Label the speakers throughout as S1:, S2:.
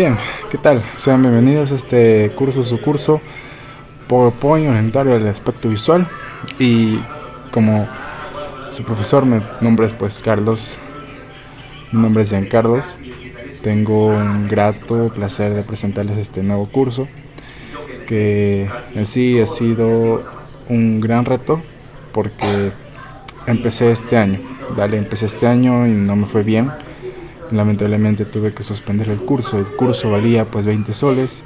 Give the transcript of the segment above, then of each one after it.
S1: Bien, ¿qué tal? Sean bienvenidos a este curso, su curso PowerPoint orientario al aspecto visual y como su profesor, mi nombre es pues Carlos, mi nombre es Carlos. tengo un grato placer de presentarles este nuevo curso que en sí ha sido un gran reto porque empecé este año, ¿vale? Empecé este año y no me fue bien lamentablemente tuve que suspender el curso. El curso valía pues 20 soles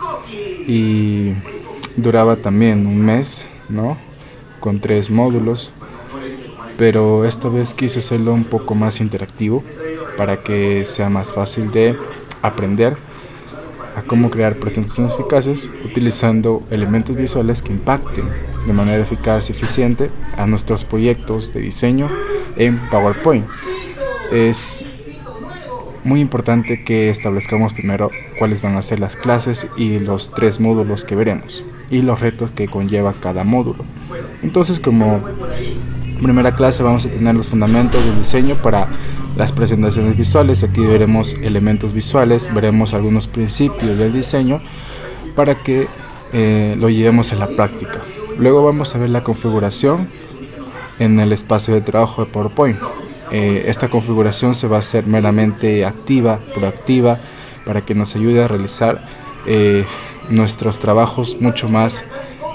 S1: y duraba también un mes, ¿no? Con tres módulos. Pero esta vez quise hacerlo un poco más interactivo para que sea más fácil de aprender a cómo crear presentaciones eficaces utilizando elementos visuales que impacten de manera eficaz y eficiente a nuestros proyectos de diseño en PowerPoint. Es muy importante que establezcamos primero cuáles van a ser las clases y los tres módulos que veremos y los retos que conlleva cada módulo. Entonces como primera clase vamos a tener los fundamentos del diseño para las presentaciones visuales. Aquí veremos elementos visuales, veremos algunos principios del diseño para que eh, lo llevemos a la práctica. Luego vamos a ver la configuración en el espacio de trabajo de PowerPoint. Eh, esta configuración se va a hacer meramente activa, proactiva, para que nos ayude a realizar eh, nuestros trabajos mucho más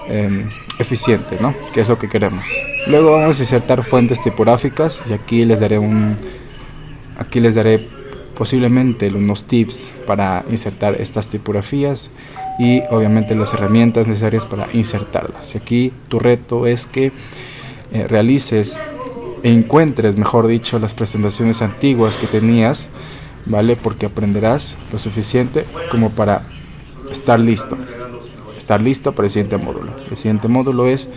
S1: eh, eficiente, ¿no? que es lo que queremos. Luego vamos a insertar fuentes tipográficas y aquí les daré un aquí les daré posiblemente unos tips para insertar estas tipografías y obviamente las herramientas necesarias para insertarlas. Y aquí tu reto es que eh, realices encuentres, mejor dicho, las presentaciones antiguas que tenías, ¿vale? Porque aprenderás lo suficiente como para estar listo. Estar listo para el siguiente módulo. El siguiente módulo es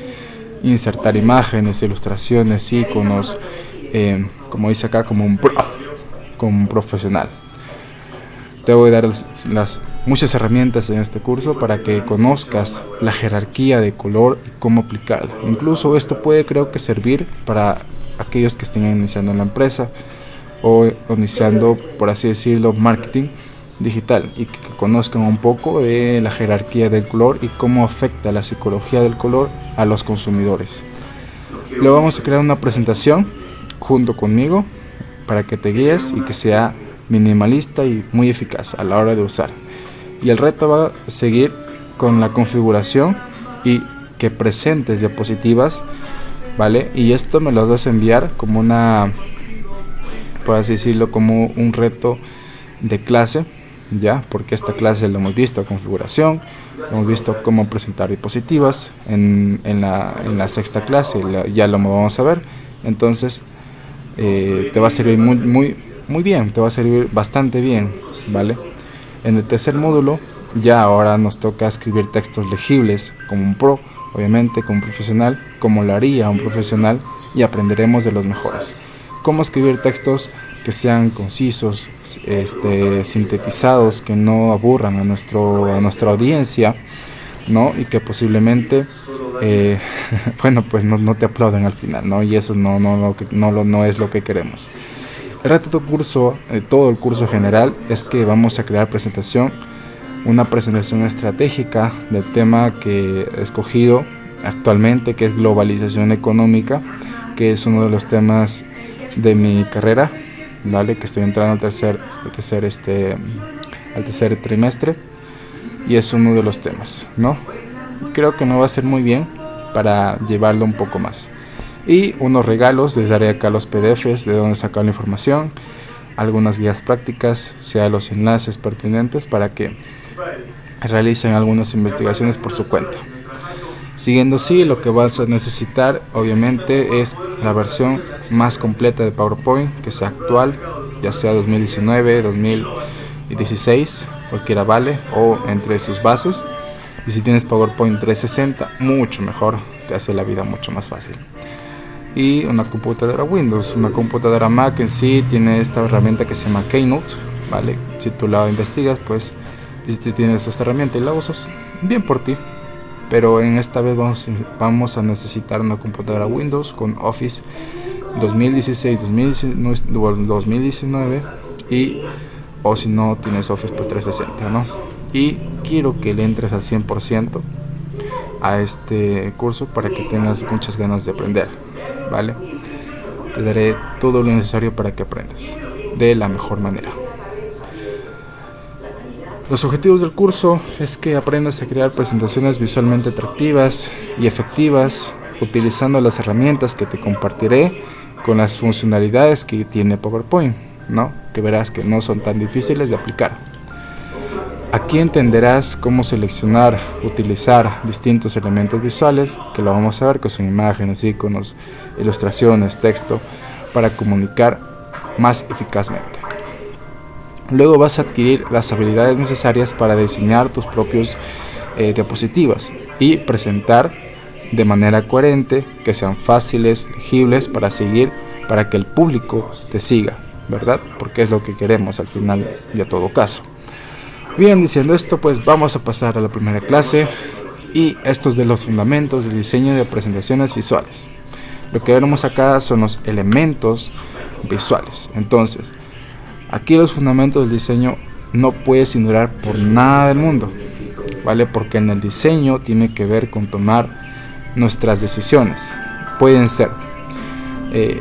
S1: insertar imágenes, ilustraciones, iconos, eh, como dice acá, como un pro, como un profesional. Te voy a dar las, muchas herramientas en este curso para que conozcas la jerarquía de color y cómo aplicarla. Incluso esto puede creo que servir para aquellos que estén iniciando la empresa o iniciando, por así decirlo, marketing digital y que, conozcan un poco de la jerarquía del color y cómo afecta la psicología del color a los consumidores. Luego vamos a crear una presentación junto conmigo para que te guíes y que sea minimalista y muy eficaz a la hora de usar. Y el reto va a seguir con la configuración y que presentes diapositivas ¿vale? Y esto me lo vas a enviar como una, por así decirlo, como un reto de clase, ¿ya? Porque esta clase lo hemos visto, configuración, hemos visto cómo presentar diapositivas, en, en, la, en la sexta clase ya lo vamos a ver, entonces eh, te va a servir muy, muy, muy bien, te va a servir bastante bien, ¿vale? En el tercer módulo ya ahora nos toca escribir textos legibles como un pro, obviamente como profesional, como lo haría un profesional y aprenderemos de los mejores. Cómo escribir textos que sean concisos, este, sintetizados, que no aburran a, nuestro, a nuestra audiencia, ¿no? Y que posiblemente, eh, bueno, pues no, no, te aplauden al final, ¿no? Y eso no, no, no, no, es lo que queremos. El reto de curso, eh, todo el curso general, es que vamos a crear presentación una presentación estratégica del tema que he escogido actualmente, que es globalización económica, que es uno de los temas de mi carrera, ¿vale? que estoy entrando al tercer, al tercer, este, al tercer trimestre y es uno de los temas. ¿no? creo que me va a ser muy bien para llevarlo un poco más. Y unos regalos, les daré acá los PDFs de donde sacar la información, algunas guías prácticas, sea los enlaces pertinentes para que realicen algunas investigaciones por su cuenta. Siguiendo así, lo que vas a necesitar obviamente es la versión más completa de PowerPoint, que sea actual, ya sea 2019, 2016, cualquiera vale, o entre sus bases. Y si tienes PowerPoint 360, mucho mejor, te hace la vida mucho más fácil. Y una computadora Windows, una computadora Mac en sí tiene esta herramienta que se llama Keynote, ¿vale? Si tú la investigas, pues y si tienes esta herramienta y la usas, bien por ti. Pero en esta vez vamos, vamos a necesitar una computadora Windows con Office 2016, 2019 y o si no tienes Office pues 360, ¿no? Y quiero que le entres al 100% a este curso para que tengas muchas ganas de aprender, ¿vale? Te daré todo lo necesario para que aprendas de la mejor manera. Los objetivos del curso es que aprendas a crear presentaciones visualmente atractivas y efectivas utilizando las herramientas que te compartiré con las funcionalidades que tiene PowerPoint, ¿no? Que verás que no son tan difíciles de aplicar. Aquí entenderás cómo seleccionar, utilizar distintos elementos visuales, que lo vamos a ver, que son imágenes, iconos, ilustraciones, texto, para comunicar más eficazmente. Luego vas a adquirir las habilidades necesarias para diseñar tus propios eh, diapositivas y presentar de manera coherente, que sean fáciles, legibles para seguir, para que el público te siga, ¿verdad? Porque es lo que queremos al final y a todo caso. Bien, diciendo esto, pues vamos a pasar a la primera clase y estos de los fundamentos del diseño de presentaciones visuales. Lo que veremos acá son los elementos visuales. Entonces, aquí los fundamentos del diseño no puedes ignorar por nada del mundo, ¿vale? Porque en el diseño tiene que ver con tomar nuestras decisiones. Pueden ser eh,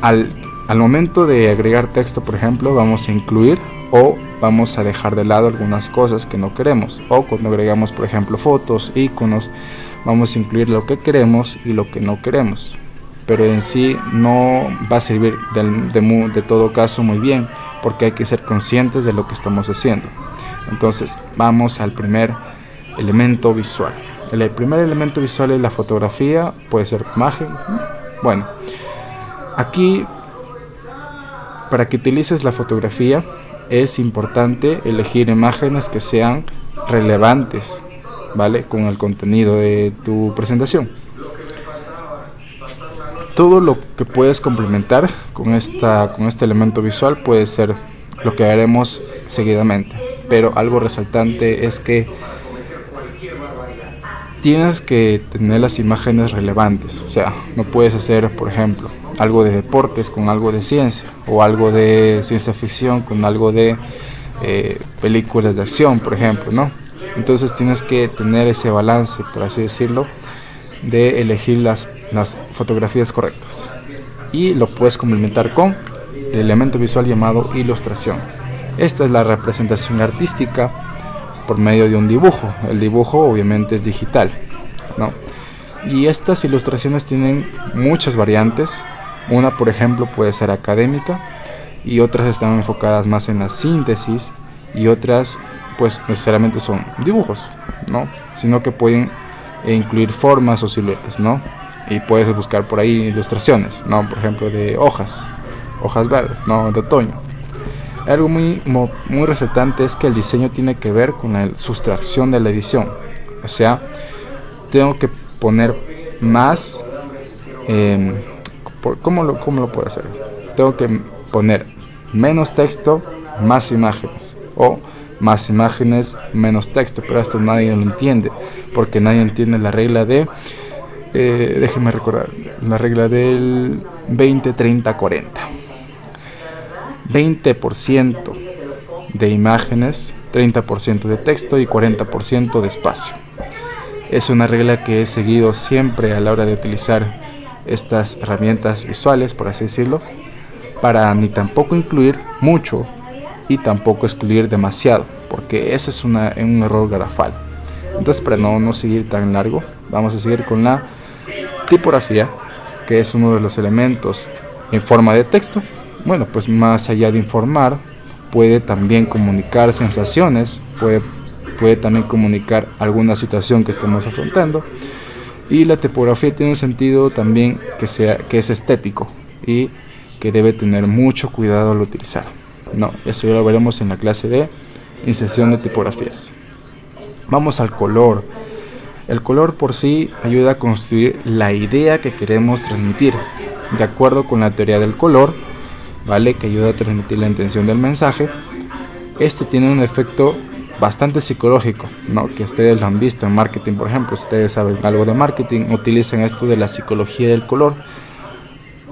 S1: al, al momento de agregar texto, por ejemplo, vamos a incluir o vamos a dejar de lado algunas cosas que no queremos o cuando agregamos por ejemplo fotos, iconos vamos a incluir lo que queremos y lo que no queremos pero en sí no va a servir de, de todo caso muy bien porque hay que ser conscientes de lo que estamos haciendo entonces vamos al primer elemento visual el primer elemento visual es la fotografía puede ser imagen bueno aquí para que utilices la fotografía es importante elegir imágenes que sean relevantes, ¿vale? Con el contenido de tu presentación. Todo lo que puedes complementar con, esta, con este elemento visual puede ser lo que haremos seguidamente. Pero algo resaltante es que tienes que tener las imágenes relevantes. O sea, no puedes hacer, por ejemplo, algo de deportes con algo de ciencia o algo de ciencia ficción con algo de eh, películas de acción, por ejemplo, ¿no? Entonces tienes que tener ese balance, por así decirlo, de elegir las, las fotografías correctas. Y lo puedes complementar con el elemento visual llamado ilustración. Esta es la representación artística por medio de un dibujo. El dibujo obviamente es digital, ¿no? Y estas ilustraciones tienen muchas variantes, una, por ejemplo, puede ser académica y otras están enfocadas más en la síntesis y otras, pues, necesariamente son dibujos, ¿no? Sino que pueden incluir formas o siluetas, ¿no? Y puedes buscar por ahí ilustraciones, ¿no? Por ejemplo, de hojas, hojas verdes, ¿no? De otoño. Algo muy, muy resaltante es que el diseño tiene que ver con la sustracción de la edición. O sea, tengo que poner más... Eh, ¿cómo, lo, ¿Cómo lo puedo hacer? Tengo que poner menos texto, más imágenes. O más imágenes, menos texto. Pero esto nadie lo entiende. Porque nadie entiende la regla de... Eh, déjenme recordar. La regla del 20, 30, 40. 20% de imágenes, 30% de texto y 40% de espacio. Es una regla que he seguido siempre a la hora de utilizar estas herramientas visuales, por así decirlo, para ni tampoco incluir mucho y tampoco excluir demasiado, porque ese es un error garrafal. Entonces, para no, no seguir tan largo, vamos a seguir con la tipografía, que es uno de los elementos en forma de texto. Bueno, pues más allá de informar, puede también comunicar sensaciones, puede, puede también comunicar alguna situación que estemos afrontando y la tipografía tiene un sentido también que, sea, que es estético y que debe tener mucho cuidado al utilizar. No, eso ya lo veremos en la clase de inserción de tipografías. Vamos al color. El color por sí ayuda a construir la idea que queremos transmitir. De acuerdo con la teoría del color, ¿vale? Que ayuda a transmitir la intención del mensaje. Este tiene un efecto bastante psicológico, ¿no? que ustedes lo han visto en marketing, por ejemplo, ustedes saben algo de marketing, utilizan esto de la psicología del color,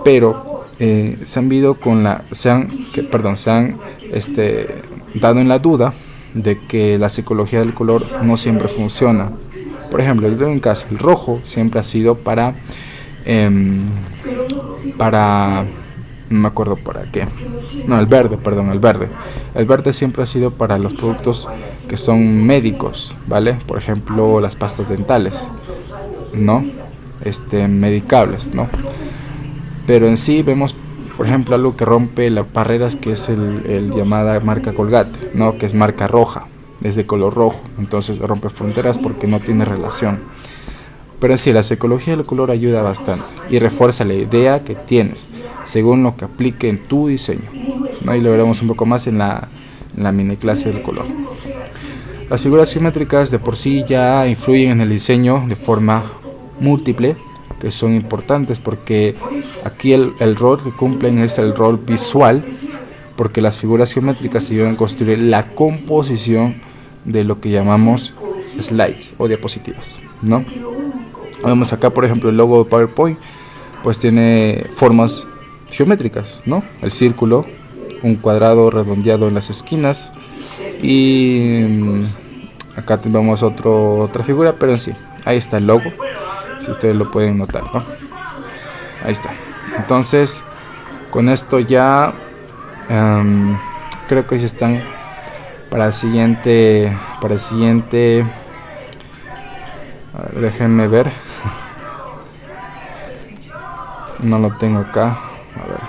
S1: pero eh, se han visto con la, se han, perdón, se han este, dado en la duda de que la psicología del color no siempre funciona. Por ejemplo, yo tengo un caso, el rojo siempre ha sido para, em, para, no me acuerdo para qué, no, el verde, perdón, el verde. El verde siempre ha sido para los productos que son médicos, ¿vale? Por ejemplo, las pastas dentales, ¿no? Este, medicables, ¿no? Pero en sí vemos por ejemplo, algo que rompe las barreras que es el, llamada marca Colgate, ¿no? que es marca roja, es de color rojo, entonces rompe fronteras porque no tiene relación. Pero sí, la psicología del color ayuda bastante y refuerza la idea que tienes según lo que aplique en tu diseño. ¿no? Y lo veremos un poco más en la, la mini clase del color. Las figuras geométricas de por sí ya influyen en el diseño de forma múltiple que son importantes porque aquí el, rol que cumplen es el rol visual porque las figuras geométricas ayudan a construir la composición de lo que llamamos slides o diapositivas, ¿no? Vemos acá, por ejemplo, el logo de PowerPoint, pues tiene formas geométricas, ¿no? El círculo, un cuadrado redondeado en las esquinas y mm, acá tenemos otro, otra figura, pero en sí, ahí está el logo si ustedes lo pueden notar ¿no? ahí está entonces con esto ya em, creo que ya están para el siguiente para el siguiente déjenme ver. No lo tengo acá a ver.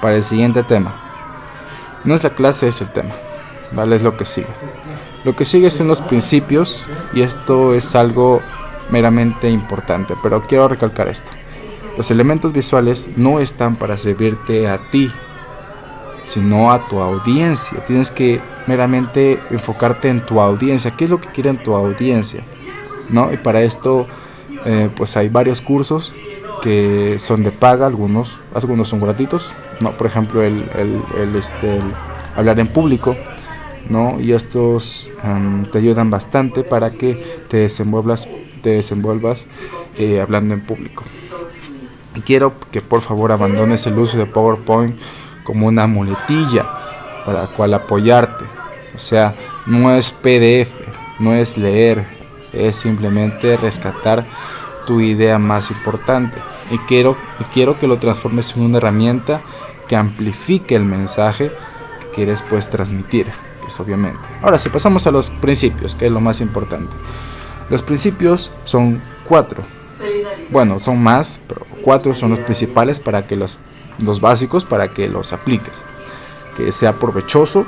S1: Para el siguiente tema. No es la clase es el tema vale es lo que sigue. Lo que sigue son los principios y esto es algo meramente importante, pero quiero recalcar esto. Los elementos visuales no están para servirte a ti, sino a tu audiencia. Tienes que meramente enfocarte en tu audiencia. ¿Qué es lo que quiere tu audiencia? ¿No? Y para esto, eh, pues hay varios cursos que son de paga, algunos, algunos son gratuitos. ¿no? Por ejemplo, el, el, este, hablar en público. ¿no? Y estos em, te ayudan bastante para que te desenvuelvas te desenvuelvas eh, hablando en público. Y quiero que por favor abandones el uso de PowerPoint como una muletilla para cual apoyarte. O sea, no es PDF, no es leer, es simplemente rescatar tu idea más importante. Y quiero, y quiero que lo transformes en una herramienta que amplifique el mensaje que quieres pues transmitir, es obviamente. Ahora, si pasamos a los principios, que es lo más importante. Los principios son cuatro. Bueno, son más, pero cuatro son los principales para que los, los básicos para que los apliques. Que sea provechoso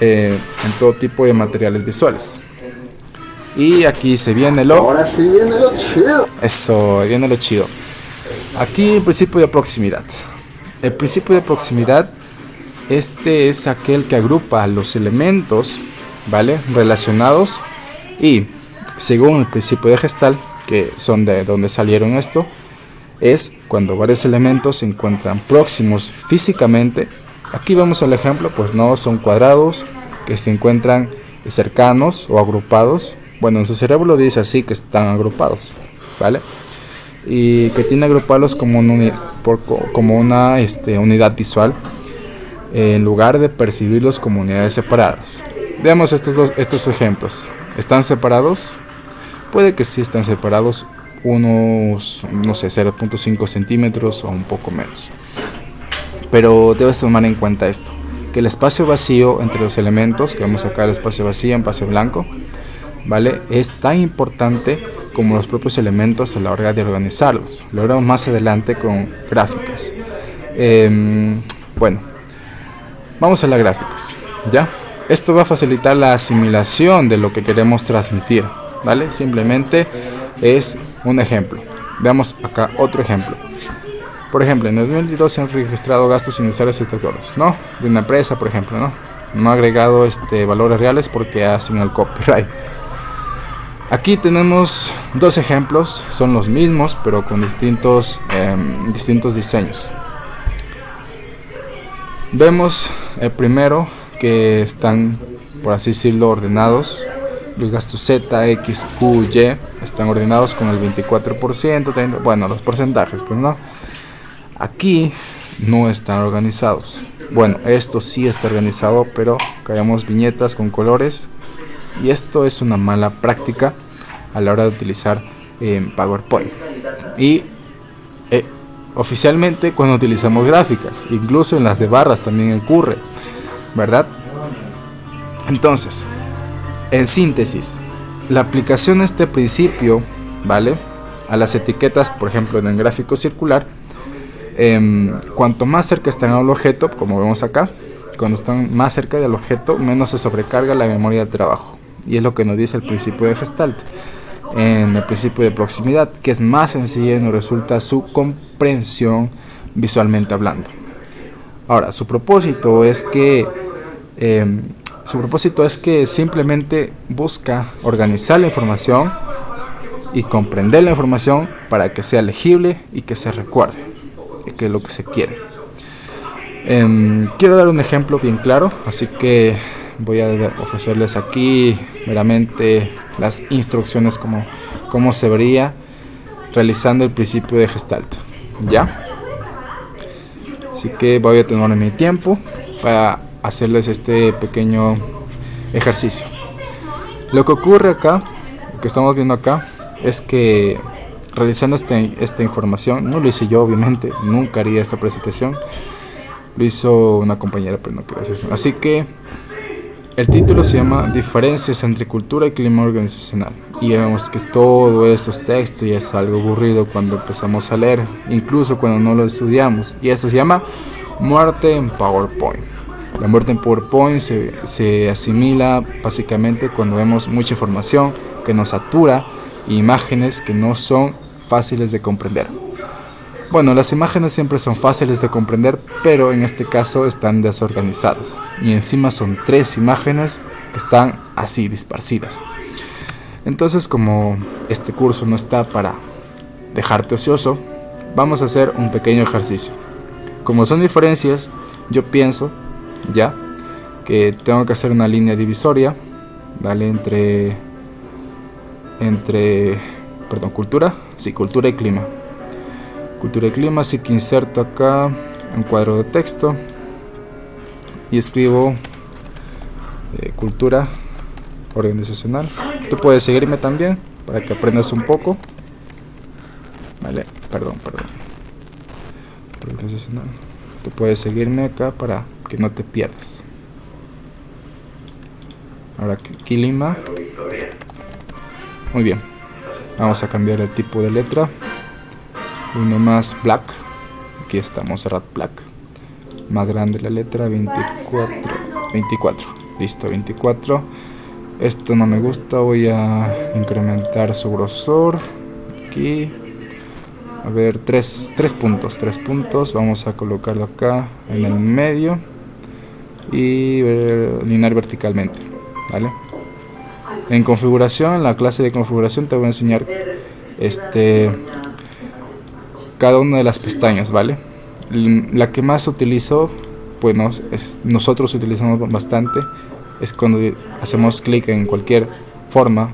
S1: eh, en todo tipo de materiales visuales. Y aquí se viene lo.
S2: Ahora sí viene lo chido.
S1: Eso, viene lo chido. Aquí el principio de proximidad. El principio de proximidad, este es aquel que agrupa los elementos, ¿vale? Relacionados y según el principio de Gestal, que son de donde salieron esto, es cuando varios elementos se encuentran próximos físicamente. Aquí vemos el ejemplo, pues no son cuadrados que se encuentran cercanos o agrupados. Bueno, en su cerebro dice así que están agrupados, ¿vale? Y que tiene agrupados como, como una este, unidad visual en lugar de percibirlos como unidades separadas. Veamos estos, dos, estos ejemplos. ¿Están separados? Puede que sí estén separados unos, no sé, 0.5 centímetros o un poco menos. Pero debes tomar en cuenta esto, que el espacio vacío entre los elementos, que vemos acá el espacio vacío en pase blanco, ¿vale? Es tan importante como los propios elementos a la hora de organizarlos. Lo veremos más adelante con gráficas. Em, bueno, vamos a las gráficas, ¿ya? Esto va a facilitar la asimilación de lo que queremos transmitir. ¿vale? Simplemente es un ejemplo. Veamos acá otro ejemplo. Por ejemplo, en el 2022 se han registrado gastos innecesarios y ¿no? De una empresa, por ejemplo, ¿no? No ha agregado este, valores reales porque hacen el copyright. Aquí tenemos dos ejemplos, son los mismos, pero con distintos, em, distintos diseños. Vemos el primero que están, por así decirlo, ordenados los gastos Z, X, Q, Y están ordenados con el 24%, bueno, los porcentajes, pues no. Aquí no están organizados, bueno, esto sí está organizado, pero creamos viñetas con colores y esto es una mala práctica a la hora de utilizar en PowerPoint. Y eh, oficialmente cuando utilizamos gráficas, incluso en las de barras también ocurre, ¿verdad? Entonces, en síntesis, la aplicación de este principio, ¿vale? A las etiquetas, por ejemplo, en el gráfico circular, em, cuanto más cerca están al objeto, como vemos acá, cuando están más cerca del objeto, menos se sobrecarga la memoria de trabajo. Y es lo que nos dice el principio de Gestalt en el principio de proximidad, que es más sencilla y nos resulta su comprensión visualmente hablando. Ahora, su propósito es que em, su propósito es que simplemente busca organizar la información y comprender la información para que sea legible y que se recuerde, que es lo que se quiere. Em, quiero dar un ejemplo bien claro, así que voy a ofrecerles aquí meramente las instrucciones como, como se vería realizando el principio de Gestalt. ¿Ya? Así que voy a tener mi tiempo para hacerles este pequeño ejercicio. Lo que ocurre acá, lo que estamos viendo acá, es que realizando este, esta información, no lo hice yo obviamente, nunca haría esta presentación, lo hizo una compañera, pero no quiero decir Así que el título se llama Diferencias entre cultura y clima organizacional. Y vemos que todo estos textos ya es algo aburrido cuando empezamos a leer, incluso cuando no lo estudiamos. Y eso se llama muerte en PowerPoint. La muerte en PowerPoint se, asimila básicamente cuando vemos mucha información que nos satura e imágenes que no son fáciles de comprender. Bueno, las imágenes siempre son fáciles de comprender, pero en este caso están desorganizadas. Y encima son tres imágenes que están así, disparcidas. Entonces, como este curso no está para dejarte ocioso, vamos a hacer un pequeño ejercicio. Como son diferencias, yo pienso, ya, que tengo que hacer una línea divisoria, ¿vale? Entre, entre, perdón, cultura, sí, cultura y clima cultura y clima, así que inserto acá un cuadro de texto y escribo eh, cultura organizacional. Tú puedes seguirme también para que aprendas un poco. Vale, perdón, perdón. Organizacional. Tú puedes seguirme acá para que no te pierdas. Ahora aquí. Muy bien. Vamos a cambiar el tipo de letra. Uno más black. Aquí está Monserrat Black. Más grande la letra 24 24 listo 24 esto no me gusta voy a incrementar su grosor. Aquí a ver tres, tres puntos tres puntos vamos a colocarlo acá en el medio y alinear verticalmente vale en configuración en la clase de configuración te voy a enseñar este cada una de las pestañas, ¿vale? La que más utilizo, bueno, es, nosotros utilizamos bastante, es cuando hacemos clic en cualquier forma,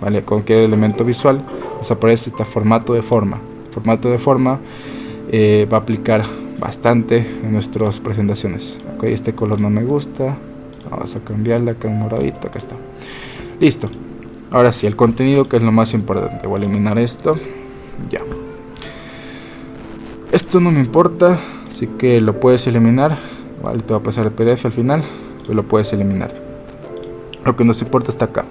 S1: ¿vale? Cualquier elemento visual, nos aparece este formato de forma. Formato de forma eh, va a aplicar bastante en nuestras presentaciones. Ok, este color no me gusta, vamos a cambiarla acá un moradito, acá está. Listo. Ahora sí, el contenido que es lo más importante. Voy a eliminar esto. Ya. Esto no me importa, así que lo puedes eliminar. Vale, te va a pasar el PDF al final, pero lo puedes eliminar. Lo que nos importa está acá.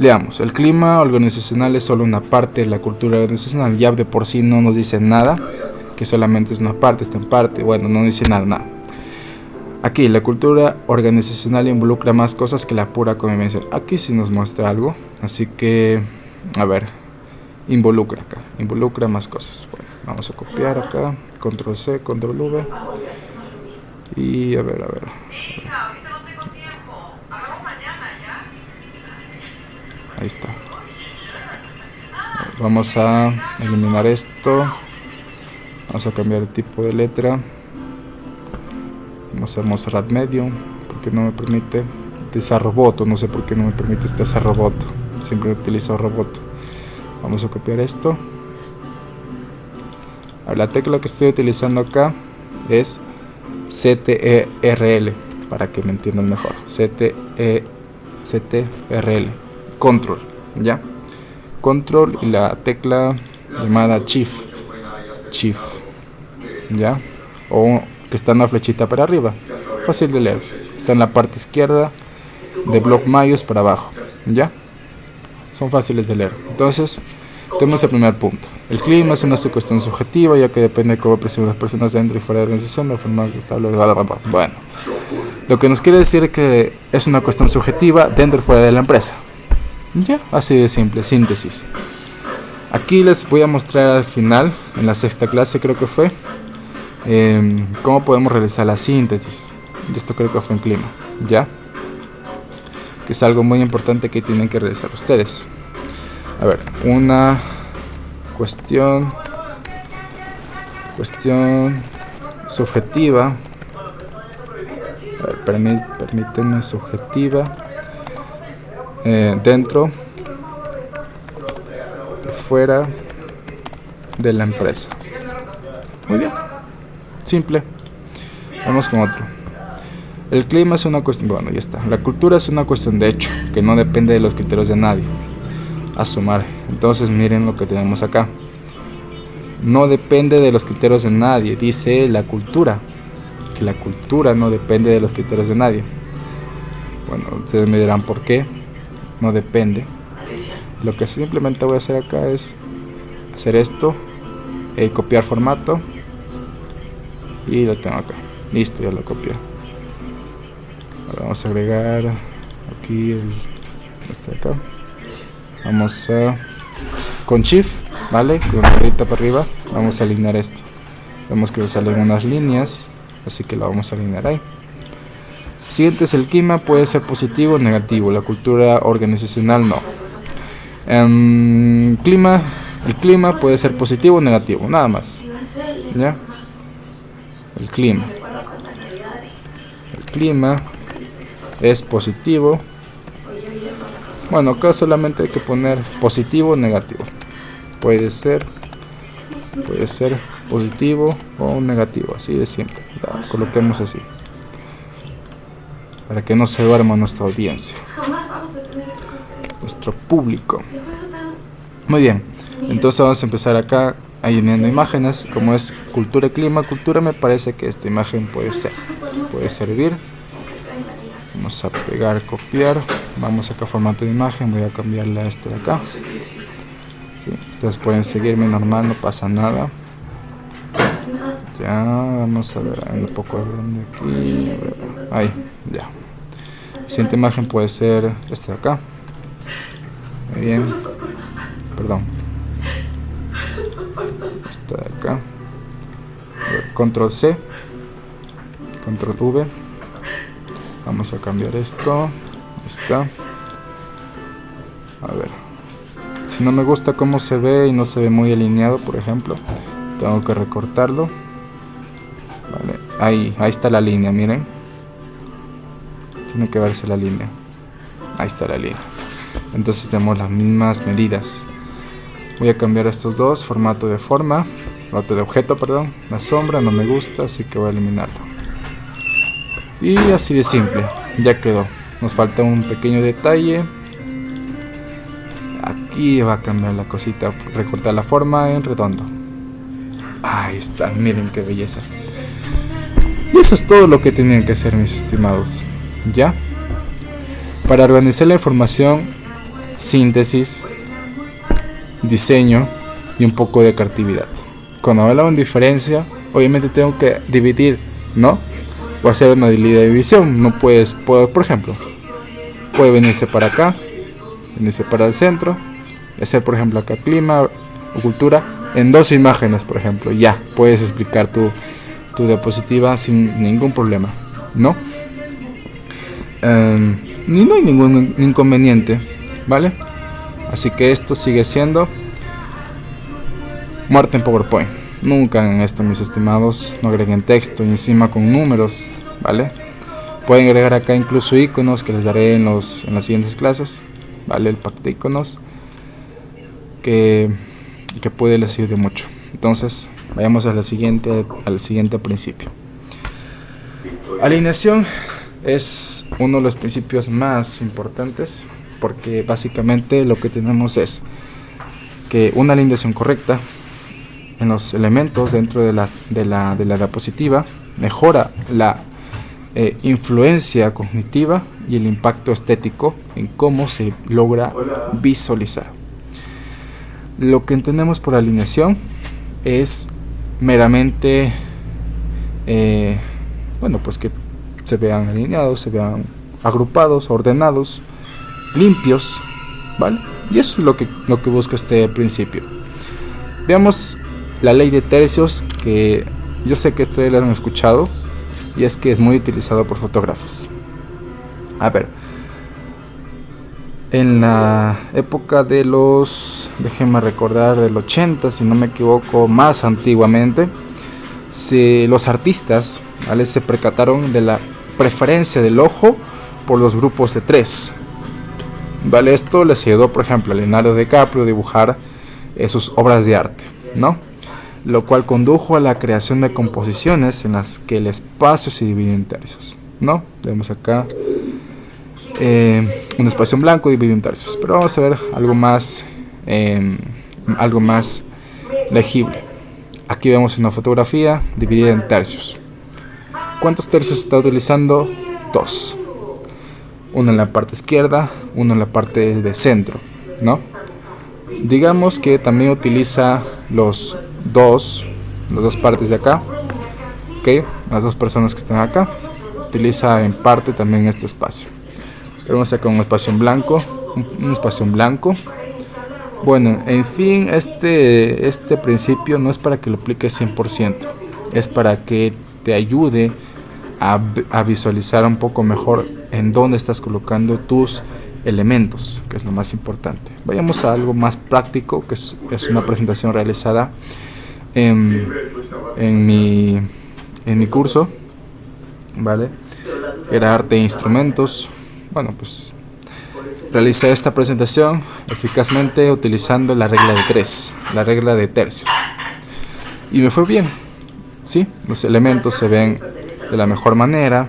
S1: Leamos, el clima organizacional es solo una parte de la cultura organizacional. Ya de por sí no nos dice nada, que solamente es una parte, está en parte. Bueno, no dice nada, nada. Aquí, la cultura organizacional involucra más cosas que la pura convivencia. Aquí sí nos muestra algo, así que, a ver, involucra acá, involucra más cosas. Bueno, vamos a copiar acá, control C, control V. Y a ver, a ver está. Vamos a eliminar esto. Vamos a cambiar el tipo de letra. Vamos a mostrar medium porque no me permite utilizar robot, no sé por qué no me permite utilizar robot. Siempre utilizo robot. Vamos a copiar esto. la tecla que estoy utilizando acá es CTRL para que me entiendan mejor. CTRL, control, ¿ya? Control y la tecla llamada Shift, Shift, ¿ya? O que está en la flechita para arriba, fácil de leer. Está en la parte izquierda de Block Mayos para abajo, ¿ya? Son fáciles de leer. Entonces, tenemos el primer punto. El clima es una cuestión subjetiva, ya que depende de cómo perciben las personas dentro y fuera de la organización, la forma estable, bueno. Lo que nos quiere decir que es una cuestión subjetiva dentro y fuera de la empresa. Ya, así de simple, síntesis. Aquí les voy a mostrar al final, en la sexta clase creo que fue, em, cómo podemos realizar la síntesis. Y esto creo que fue en clima, ¿ya? Que es algo muy importante que tienen que realizar ustedes. A ver, una cuestión cuestión subjetiva a ver, permíteme subjetiva eh, dentro fuera de la empresa muy bien simple vamos con otro el clima es una cuestión bueno ya está la cultura es una cuestión de hecho que no depende de los criterios de nadie a sumar. Entonces miren lo que tenemos acá. No depende de los criterios de nadie, dice la cultura. Que la cultura no depende de los criterios de nadie. Bueno, ustedes me dirán por qué. No depende. Lo que simplemente voy a hacer acá es hacer esto, eh, copiar formato y lo tengo acá. Listo, ya lo copié. Ahora vamos a agregar aquí el, este de acá vamos a con shift vale con la para arriba vamos a alinear esto vemos que salen unas líneas así que lo vamos a alinear ahí siguiente es el clima puede ser positivo o negativo la cultura organizacional no em, clima el clima puede ser positivo o negativo nada más ya el clima el clima es positivo bueno, acá solamente hay que poner positivo o negativo. Puede ser, puede ser positivo o negativo, así de simple. coloquemos así. Para que no se duerma nuestra audiencia. Nuestro público. Muy bien. Entonces vamos a empezar acá añadiendo imágenes. Como es cultura y clima, cultura me parece que esta imagen puede ser. Puede servir vamos a pegar copiar vamos acá a formato de imagen voy a cambiarle a este de acá ustedes pueden seguirme normal no pasa nada ya vamos a ver un poco grande aquí ahí ya siguiente imagen puede ser este de acá. Muy bien. Perdón. Esta de acá. Control C. Control V. Vamos a cambiar esto. Está. A ver. Si no me gusta cómo se ve y no se ve muy alineado por ejemplo tengo que recortarlo. Vale. Ahí ahí está la línea miren tiene que verse la línea ahí está la línea entonces tenemos las mismas medidas voy a cambiar estos dos formato de forma formato de objeto perdón la sombra no me gusta así que voy a eliminarlo y así de simple, ya quedó. Nos falta un pequeño detalle. Aquí va a cambiar la cosita, recortar la forma en redondo. Ahí está, miren qué belleza. Y eso es todo lo que tenían que hacer mis estimados. ¿Ya? Para organizar la información, síntesis, diseño y un poco de creatividad. Cuando hablaba en diferencia, obviamente tengo que dividir, ¿no? o hacer una división. No puedes, por ejemplo, puede venirse para acá, venirse para el centro, hacer por ejemplo acá clima o cultura en dos imágenes, por ejemplo. Ya puedes explicar tu, tu diapositiva sin ningún problema, ¿no? Em, ni no hay ningún inconveniente, ¿vale? Así que esto sigue siendo muerte en PowerPoint. Nunca en esto, mis estimados, no agreguen texto y encima con números, ¿vale? Pueden agregar acá incluso iconos que les daré en, los, en las siguientes clases, ¿vale? El pack de iconos que, que puede les ayude mucho. Entonces, vayamos a siguiente, al siguiente principio. Alineación es uno de los principios más importantes porque básicamente lo que tenemos es que una alineación correcta en los elementos dentro de la, de la, de la diapositiva mejora la eh, influencia cognitiva y el impacto estético en cómo se logra visualizar. Lo que entendemos por alineación es meramente, eh, bueno, pues que se vean alineados, se vean agrupados, ordenados, limpios, ¿vale? Y eso es lo que, lo que busca este principio. Veamos la ley de tercios que yo sé que ustedes la han escuchado y es que es muy utilizado por fotógrafos. A ver, en la época de los, déjenme recordar, del 80, si no me equivoco, más antiguamente, si los artistas ¿vale? se percataron de la preferencia del ojo por los grupos de tres. ¿Vale? Esto les ayudó, por ejemplo, a Leonardo DiCaprio a dibujar sus obras de arte, ¿no? Lo cual condujo a la creación de composiciones en las que el espacio se divide en tercios, ¿no? Vemos acá eh, un espacio en blanco dividido en tercios, pero vamos a ver algo más, em, algo más legible. Aquí vemos una fotografía dividida en tercios. ¿Cuántos tercios está utilizando? Dos uno en la parte izquierda, uno en la parte de centro, ¿no? Digamos que también utiliza los dos, las dos partes de acá, ¿ok? Las dos personas que están acá, utiliza en parte también este espacio. Vamos acá un espacio en blanco, un, espacio en blanco. Bueno, en fin, este, este principio no es para que lo apliques 100%, es para que te ayude a, visualizar un poco mejor en dónde estás colocando tus elementos, que es lo más importante. Vayamos a algo más práctico, que es, una presentación realizada en, en, mi, en mi curso, ¿vale? Era arte e instrumentos. Bueno, pues realicé esta presentación eficazmente utilizando la regla de tres, la regla de tercios. Y me fue bien, ¿sí? Los elementos se ven de la mejor manera.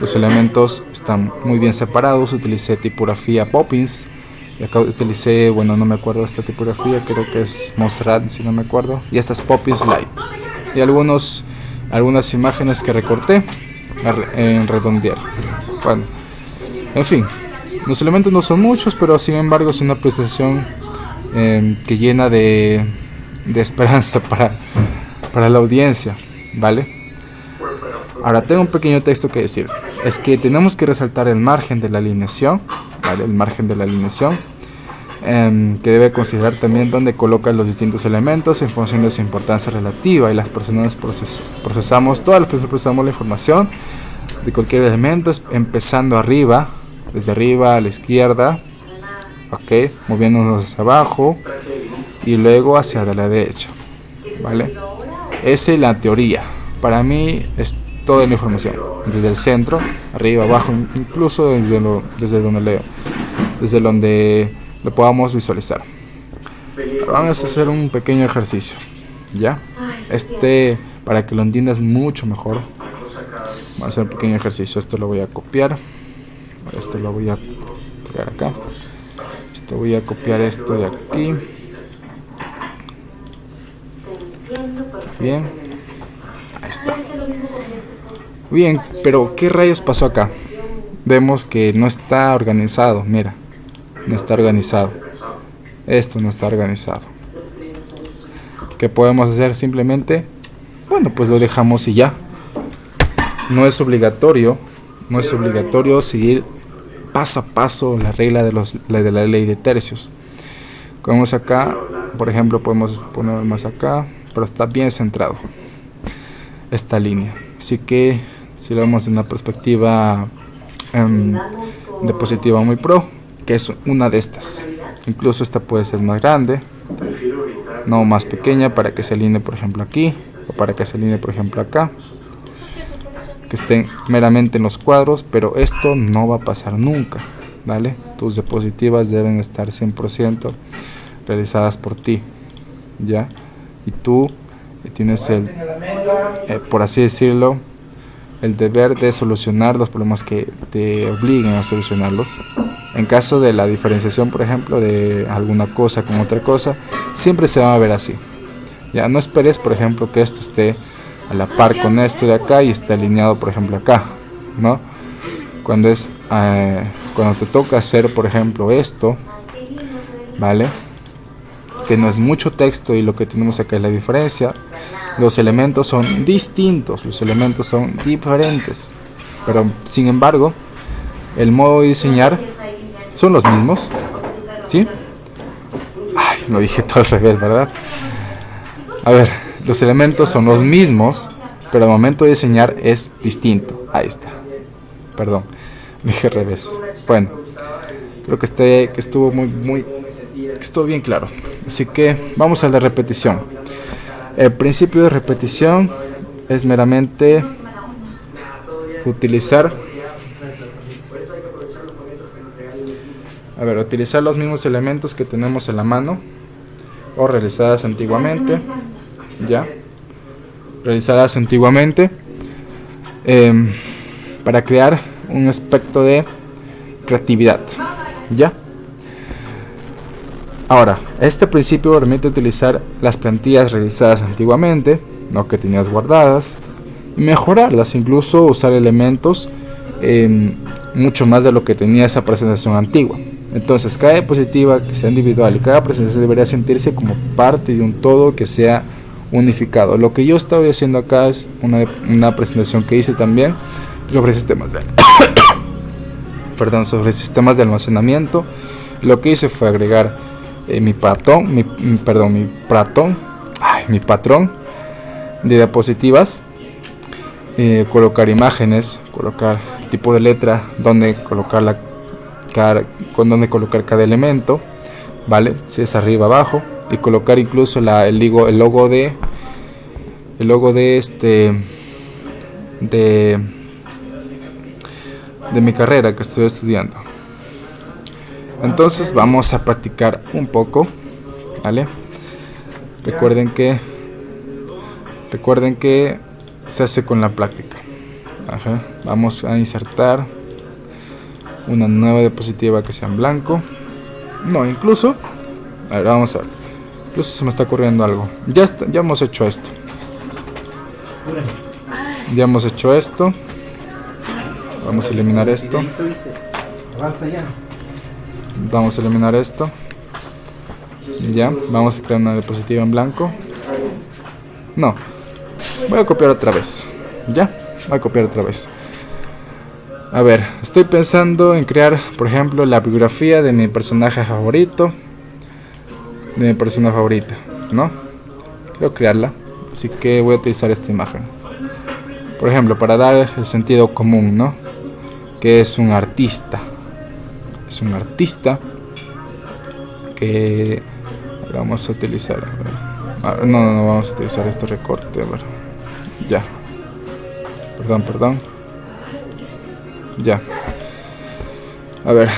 S1: Los elementos están muy bien separados. Utilicé tipografía Poppins. Y acá utilicé, bueno, no me acuerdo esta tipografía, creo que es Montserrat, si no me acuerdo. Y esta es Poppins Light. Y algunos, algunas imágenes que recorté en redondear. Bueno, en fin, los elementos no son muchos, pero sin embargo es una presentación em, que llena de, de esperanza para, para la audiencia, ¿vale? Ahora tengo un pequeño texto que decir. Es que tenemos que resaltar el margen de la alineación, el margen de la alineación, em, que debe considerar también dónde colocan los distintos elementos en función de su importancia relativa y las personas procesamos, todas las personas procesamos la información de cualquier elemento empezando arriba, desde arriba a la izquierda, ok, moviéndonos hacia abajo y luego hacia la derecha, ¿vale? Esa es la teoría. Para mí es toda la información, desde el centro, arriba, abajo, incluso desde, lo, desde donde leo, desde donde lo podamos visualizar. vamos a hacer un pequeño ejercicio, ¿ya? Este, para que lo entiendas mucho mejor, vamos a hacer un pequeño ejercicio. Esto lo voy a copiar, esto lo voy a pegar acá, esto voy a copiar esto de aquí. Bien, está. Bien, pero ¿qué rayos pasó acá? Vemos que no está organizado, mira, no está organizado. Esto no está organizado. ¿Qué podemos hacer simplemente? Bueno, pues lo dejamos y ya. No es obligatorio, no es obligatorio seguir paso a paso la regla de, los, de la ley de tercios. Como acá, por ejemplo, podemos poner más acá, pero está bien centrado esta línea. Así que si lo vemos en una perspectiva em, de positiva muy pro, que es una de estas. Incluso esta puede ser más grande, no más pequeña para que se alinee por ejemplo aquí, o para que se alinee por ejemplo acá. Que estén meramente en los cuadros, pero esto no va a pasar nunca, ¿vale? Tus diapositivas deben estar 100% realizadas por ti, ¿ya? Y tú tienes el, eh, por así decirlo, el deber de solucionar los problemas que te obliguen a solucionarlos. En caso de la diferenciación, por ejemplo, de alguna cosa con otra cosa, siempre se va a ver así. Ya no esperes, por ejemplo, que esto esté a la par con esto de acá y esté alineado, por ejemplo, acá, ¿no? Cuando es eh, cuando te toca hacer, por ejemplo, esto, ¿vale? Que no es mucho texto y lo que tenemos acá es la diferencia. Los elementos son distintos, los elementos son diferentes, pero sin embargo, el modo de diseñar son los mismos, ¿sí? Ay, lo dije todo al revés, ¿verdad? A ver, los elementos son los mismos, pero el momento de diseñar es distinto. Ahí está. Perdón, dije revés. Bueno, creo que, este, que estuvo muy, muy, que bien claro. Así que vamos a la repetición. El principio de repetición es meramente utilizar a ver, utilizar los mismos elementos que tenemos en la mano o realizadas antiguamente ya realizadas antiguamente em, para crear un aspecto de creatividad ya Ahora, este principio permite utilizar las plantillas realizadas antiguamente, no que tenías guardadas, y mejorarlas, incluso usar elementos em, mucho más de lo que tenía esa presentación antigua. Entonces, cada diapositiva que sea individual y cada presentación debería sentirse como parte de un todo que sea unificado. Lo que yo estoy haciendo acá es una, una presentación que hice también sobre sistemas de perdón, sobre sistemas de almacenamiento. Lo que hice fue agregar eh, mi patrón, mi, perdón, mi patrón, mi patrón de diapositivas, eh, colocar imágenes, colocar el tipo de letra, donde colocar la con donde colocar cada elemento, vale, si es arriba abajo y colocar incluso la, el, logo, el logo de el logo de este de de mi carrera que estoy estudiando entonces vamos a practicar un poco, ¿vale? Recuerden que recuerden que se hace con la práctica. Vamos a insertar una nueva diapositiva que sea en blanco. No, incluso, a ver, vamos a ver. Incluso se me está ocurriendo algo. Ya está, ya hemos hecho esto. Ya hemos hecho esto. Vamos a eliminar esto. Vamos a eliminar esto. Ya, vamos a crear una diapositiva en blanco. No. Voy a copiar otra vez. Ya, voy a copiar otra vez. A ver, estoy pensando en crear, por ejemplo, la biografía de mi personaje favorito. De mi persona favorita, ¿no? Quiero crearla. Así que voy a utilizar esta imagen. Por ejemplo, para dar el sentido común, ¿no? Que es un artista es un artista que vamos a utilizar no, no, no vamos a utilizar este recorte a ver. ya. Perdón, perdón. Ya. A ver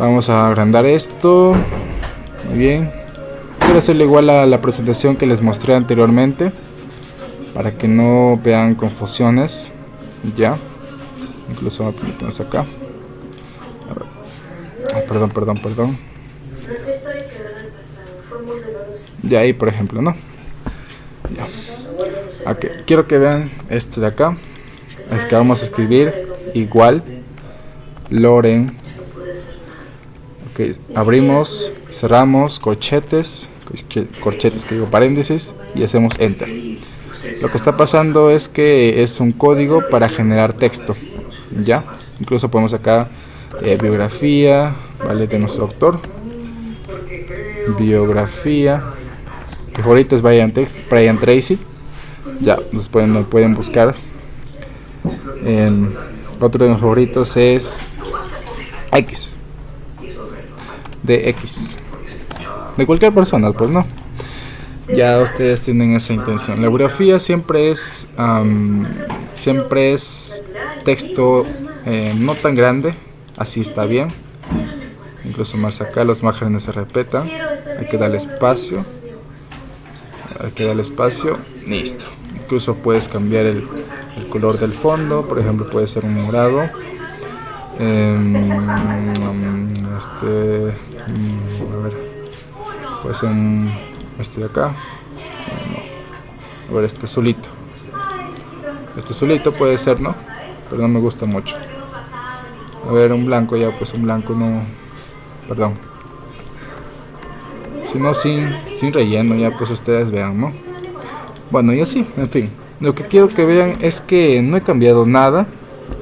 S1: vamos a agrandar esto. Muy bien. Quiero hacerle igual a la presentación que les mostré anteriormente para que no vean confusiones. Ya. Incluso vamos a poner acá perdón, perdón, perdón. De ahí, por ejemplo, ¿no? Ya. Quiero que vean este de acá. Es que vamos a escribir igual Loren. Ok, abrimos, cerramos, corchetes, corchetes que digo paréntesis y hacemos enter. Lo que está pasando es que es un código para generar texto. ¿Ya? Incluso podemos acá eh, biografía, ¿vale? De nuestro autor. Biografía. Mi favorito es Brian, Brian Tracy. Ya, nos pueden, pueden buscar. otro de mis favoritos es X. De X. De cualquier persona, pues no. Ya ustedes tienen esa intención. La biografía siempre es siempre es texto eh, no tan grande, así está bien. Incluso más acá los márgenes se repetan hay que darle espacio. Hay que darle espacio. Listo. Incluso puedes cambiar el, color del fondo, por ejemplo puede ser un morado, em, este, mm, a ver, puede ser un, este de acá, a ver este azulito, este azulito puede ser, ¿no? Pero no me gusta mucho. A ver, un blanco ya, pues un blanco no, perdón. Si no, sin, sin relleno, ya pues ustedes vean, ¿no? Bueno, y así, en fin. Lo que quiero que vean es que no he cambiado nada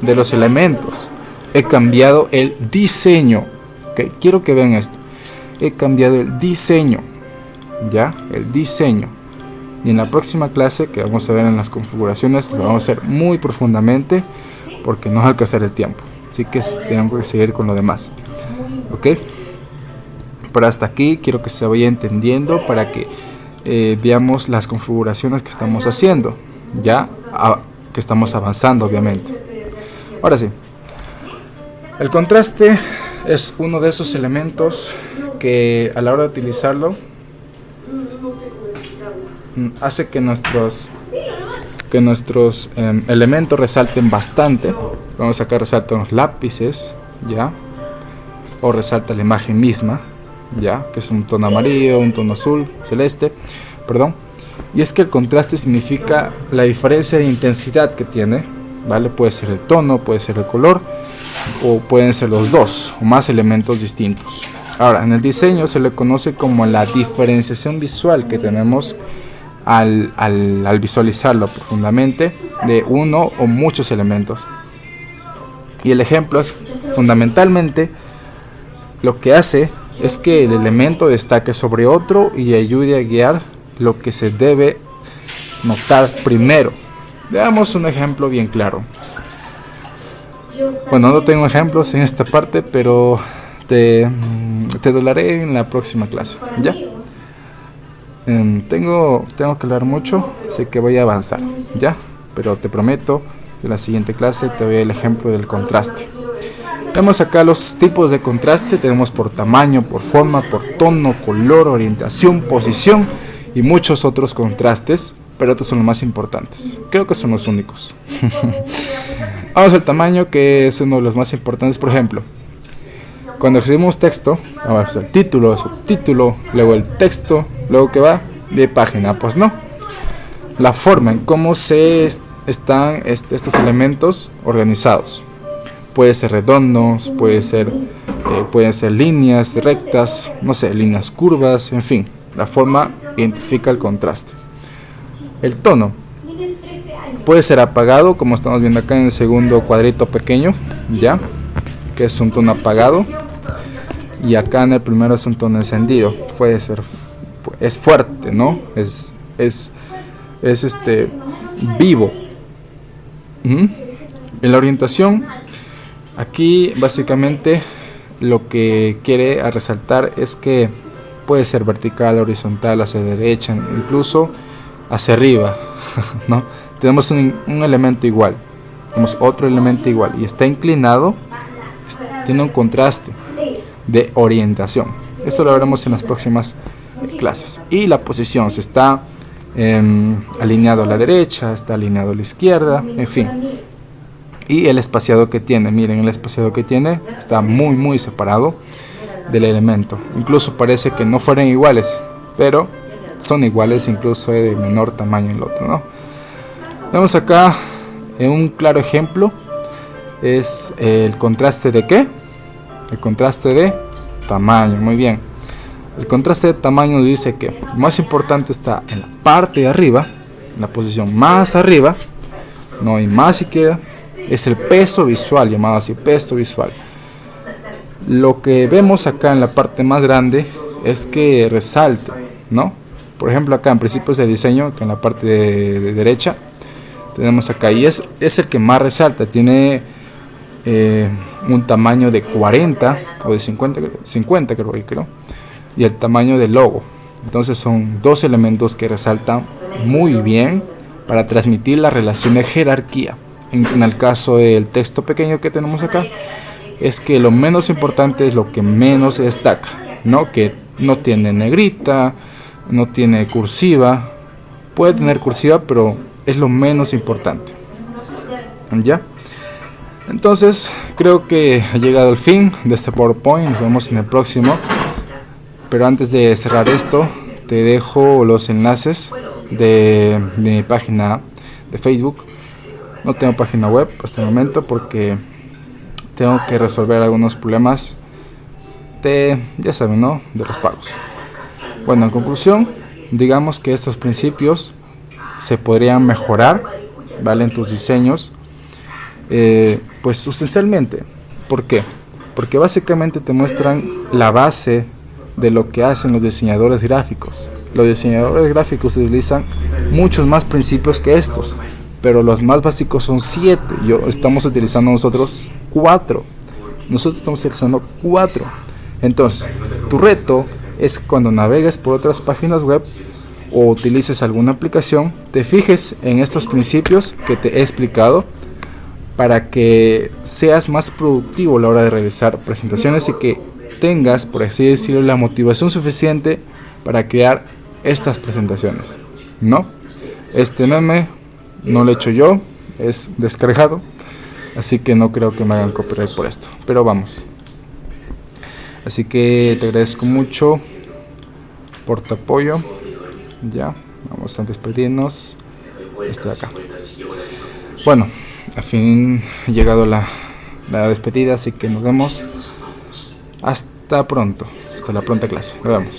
S1: de los elementos. He cambiado el diseño. ¿okay? Quiero que vean esto. He cambiado el diseño. ¿Ya? El diseño. Y en la próxima clase que vamos a ver en las configuraciones lo vamos a hacer muy profundamente porque no va alcanzar el tiempo. Así que tengo que seguir con lo demás. ¿Ok? Pero hasta aquí quiero que se vaya entendiendo para que eh, veamos las configuraciones que estamos haciendo ya que estamos avanzando obviamente ahora sí el contraste es uno de esos elementos que a la hora de utilizarlo mm, hace que nuestros que nuestros em, elementos resalten bastante vamos a sacar resaltan los lápices ya o resalta la imagen misma ya que es un tono amarillo un tono azul celeste perdón y es que el contraste significa la diferencia de intensidad que tiene, ¿vale? Puede ser el tono, puede ser el color, o pueden ser los dos, o más elementos distintos. Ahora, en el diseño se le conoce como la diferenciación visual que tenemos al, al visualizarlo profundamente de uno o muchos elementos. Y el ejemplo es fundamentalmente lo que hace es que el elemento destaque sobre otro y ayude a guiar lo que se debe notar primero. Veamos un ejemplo bien claro. Bueno, no tengo ejemplos en esta parte, pero te, mm, te dolaré en la próxima clase. ¿Ya? Em, tengo, tengo que hablar mucho, así que voy a avanzar. ¿Ya? Pero te prometo en la siguiente clase te doy el ejemplo del contraste. Tenemos acá los tipos de contraste, tenemos por tamaño, por forma, por tono, color, orientación, posición y muchos otros contrastes, pero estos son los más importantes. Creo que son los únicos. Vamos al tamaño, que es uno de los más importantes. Por ejemplo, cuando escribimos texto, vamos al título, subtítulo, luego el texto, luego que va de página. Pues no. La forma en cómo se están estos elementos organizados. Puede ser redondos, puede ser, eh, pueden ser líneas rectas, no sé, líneas curvas, en fin. La forma identifica el contraste. El tono puede ser apagado, como estamos viendo acá en el segundo cuadrito pequeño, ya, que es un tono apagado. Y acá en el primero es un tono encendido. Puede ser, es fuerte, ¿no? Es, es, es este vivo. En la orientación, aquí básicamente lo que quiere resaltar es que puede ser vertical, horizontal, hacia derecha, incluso hacia arriba, ¿no? Tenemos un, elemento igual, tenemos otro elemento igual y está inclinado, tiene un contraste de orientación. Eso lo veremos en las próximas clases. Y la posición se está em, alineado a la derecha, está alineado a la izquierda, en fin. Y el espaciado que tiene, miren el espaciado que tiene, está muy muy separado del elemento. Incluso parece que no fueran iguales, pero son iguales incluso de menor tamaño el otro. ¿no? Vemos acá en un claro ejemplo es el contraste de qué? El contraste de tamaño, muy bien. El contraste de tamaño dice que lo más importante está en la parte de arriba, en la posición más arriba, no hay más siquiera, es el peso visual, llamado así peso visual. Lo que vemos acá en la parte más grande es que resalte, ¿no? Por ejemplo acá en principios de diseño, que en la parte de, derecha, tenemos acá y es, es el que más resalta, tiene eh, un tamaño de 40 o de 50, 50 creo, creo, y el tamaño del logo. Entonces son dos elementos que resaltan muy bien para transmitir la relación de jerarquía. en el caso del texto pequeño que tenemos acá, es que lo menos importante es lo que menos se destaca, ¿no? Que no tiene negrita, no tiene cursiva, puede tener cursiva, pero es lo menos importante. Ya. Entonces, creo que ha llegado el fin de este PowerPoint. Nos vemos en el próximo. Pero antes de cerrar esto, te dejo los enlaces de, mi página de Facebook. No tengo página web hasta el momento porque tengo que resolver algunos problemas de, ya saben, ¿no? De los pagos. Bueno, en conclusión, digamos que estos principios se podrían mejorar, ¿vale? En tus diseños, eh, pues sustancialmente. ¿Por qué? Porque básicamente te muestran la base de lo que hacen los diseñadores gráficos. Los diseñadores gráficos utilizan muchos más principios que estos, pero los más básicos son siete. Yo estamos utilizando nosotros cuatro. Nosotros estamos utilizando cuatro. Entonces, tu reto es cuando navegues por otras páginas web o utilices alguna aplicación, te fijes en estos principios que te he explicado para que seas más productivo a la hora de realizar presentaciones y que tengas, por así decirlo, la motivación suficiente para crear estas presentaciones. ¿No? Este meme no lo he hecho yo, es descargado, así que no creo que me hagan copyright por esto. Pero vamos. Así que te agradezco mucho por tu apoyo. Ya, vamos a despedirnos. De acá. Bueno, al fin ha llegado la, la despedida, así que nos vemos. Hasta pronto. Hasta la pronta clase. Nos vemos.